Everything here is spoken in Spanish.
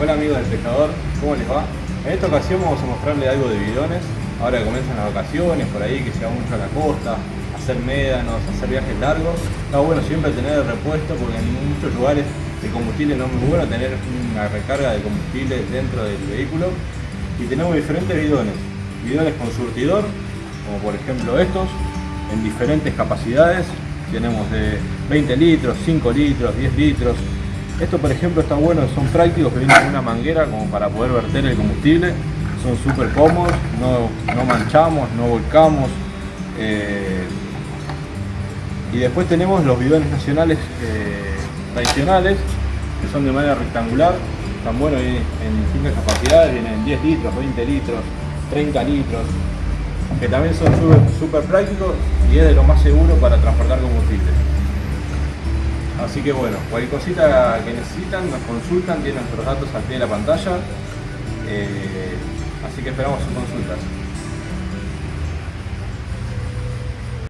Hola amigos del pescador, ¿cómo les va? En esta ocasión vamos a mostrarle algo de bidones. Ahora que comienzan las vacaciones, por ahí que se va mucho a la costa, hacer médanos, hacer viajes largos. Está bueno siempre tener el repuesto porque en muchos lugares el combustible no es muy bueno tener una recarga de combustible dentro del vehículo. Y tenemos diferentes bidones. Bidones con surtidor, como por ejemplo estos, en diferentes capacidades. Tenemos de 20 litros, 5 litros, 10 litros. Esto por ejemplo está bueno, son prácticos que vienen con una manguera como para poder verter el combustible. Son súper cómodos, no, manchamos, no volcamos. Eh, y después tenemos los bidones nacionales eh, tradicionales, que son de manera rectangular. Están buenos en distintas capacidades, vienen 10 litros, 20 litros, 30 litros que también son súper prácticos y es de lo más seguro para transportar combustible. Así que bueno, cualquier cosita que necesitan, nos consultan, tienen nuestros datos al pie de la pantalla. Eh, así que esperamos sus consultas.